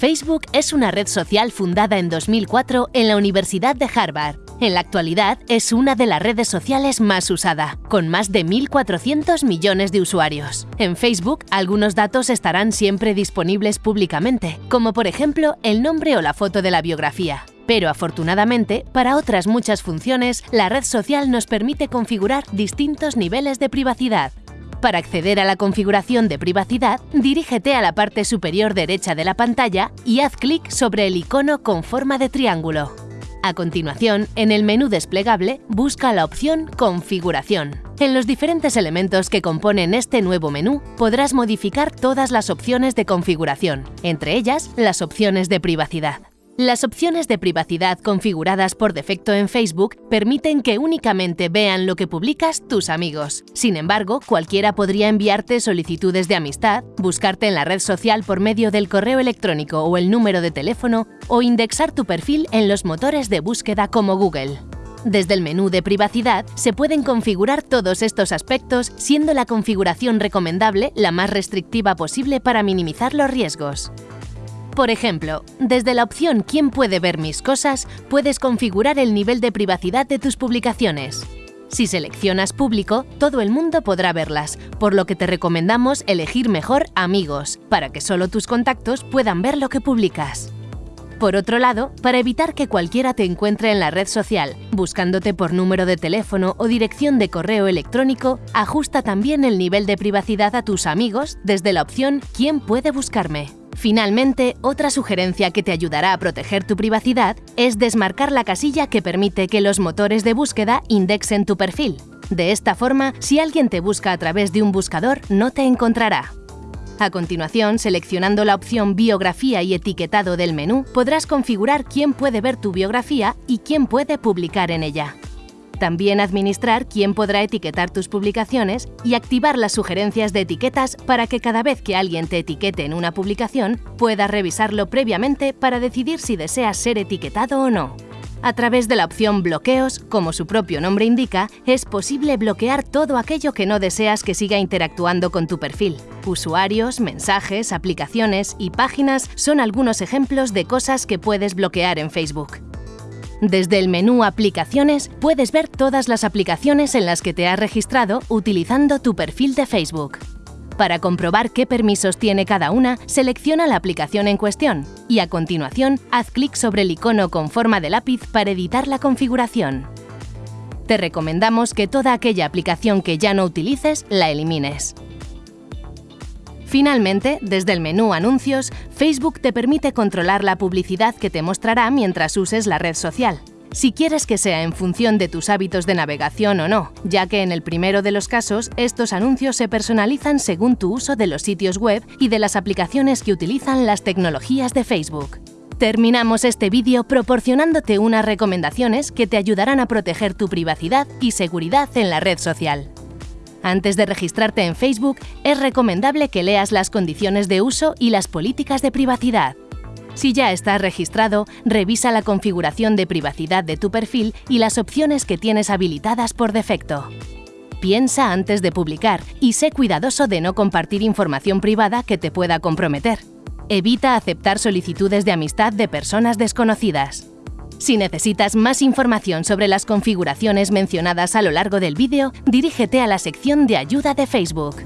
Facebook es una red social fundada en 2004 en la Universidad de Harvard. En la actualidad es una de las redes sociales más usada, con más de 1.400 millones de usuarios. En Facebook, algunos datos estarán siempre disponibles públicamente, como por ejemplo el nombre o la foto de la biografía. Pero afortunadamente, para otras muchas funciones, la red social nos permite configurar distintos niveles de privacidad. Para acceder a la configuración de privacidad, dirígete a la parte superior derecha de la pantalla y haz clic sobre el icono con forma de triángulo. A continuación, en el menú desplegable, busca la opción Configuración. En los diferentes elementos que componen este nuevo menú, podrás modificar todas las opciones de configuración, entre ellas las opciones de privacidad. Las opciones de privacidad configuradas por defecto en Facebook permiten que únicamente vean lo que publicas tus amigos. Sin embargo, cualquiera podría enviarte solicitudes de amistad, buscarte en la red social por medio del correo electrónico o el número de teléfono o indexar tu perfil en los motores de búsqueda como Google. Desde el menú de privacidad se pueden configurar todos estos aspectos, siendo la configuración recomendable la más restrictiva posible para minimizar los riesgos. Por ejemplo, desde la opción ¿Quién puede ver mis cosas? puedes configurar el nivel de privacidad de tus publicaciones. Si seleccionas Público, todo el mundo podrá verlas, por lo que te recomendamos elegir mejor Amigos, para que solo tus contactos puedan ver lo que publicas. Por otro lado, para evitar que cualquiera te encuentre en la red social, buscándote por número de teléfono o dirección de correo electrónico, ajusta también el nivel de privacidad a tus amigos desde la opción ¿Quién puede buscarme? Finalmente, otra sugerencia que te ayudará a proteger tu privacidad es desmarcar la casilla que permite que los motores de búsqueda indexen tu perfil. De esta forma, si alguien te busca a través de un buscador, no te encontrará. A continuación, seleccionando la opción Biografía y etiquetado del menú, podrás configurar quién puede ver tu biografía y quién puede publicar en ella. También administrar quién podrá etiquetar tus publicaciones y activar las sugerencias de etiquetas para que cada vez que alguien te etiquete en una publicación, puedas revisarlo previamente para decidir si deseas ser etiquetado o no. A través de la opción Bloqueos, como su propio nombre indica, es posible bloquear todo aquello que no deseas que siga interactuando con tu perfil. Usuarios, mensajes, aplicaciones y páginas son algunos ejemplos de cosas que puedes bloquear en Facebook. Desde el menú Aplicaciones puedes ver todas las aplicaciones en las que te has registrado utilizando tu perfil de Facebook. Para comprobar qué permisos tiene cada una, selecciona la aplicación en cuestión y a continuación haz clic sobre el icono con forma de lápiz para editar la configuración. Te recomendamos que toda aquella aplicación que ya no utilices la elimines. Finalmente, desde el menú Anuncios, Facebook te permite controlar la publicidad que te mostrará mientras uses la red social. Si quieres que sea en función de tus hábitos de navegación o no, ya que en el primero de los casos estos anuncios se personalizan según tu uso de los sitios web y de las aplicaciones que utilizan las tecnologías de Facebook. Terminamos este vídeo proporcionándote unas recomendaciones que te ayudarán a proteger tu privacidad y seguridad en la red social. Antes de registrarte en Facebook, es recomendable que leas las condiciones de uso y las políticas de privacidad. Si ya estás registrado, revisa la configuración de privacidad de tu perfil y las opciones que tienes habilitadas por defecto. Piensa antes de publicar y sé cuidadoso de no compartir información privada que te pueda comprometer. Evita aceptar solicitudes de amistad de personas desconocidas. Si necesitas más información sobre las configuraciones mencionadas a lo largo del vídeo, dirígete a la sección de ayuda de Facebook.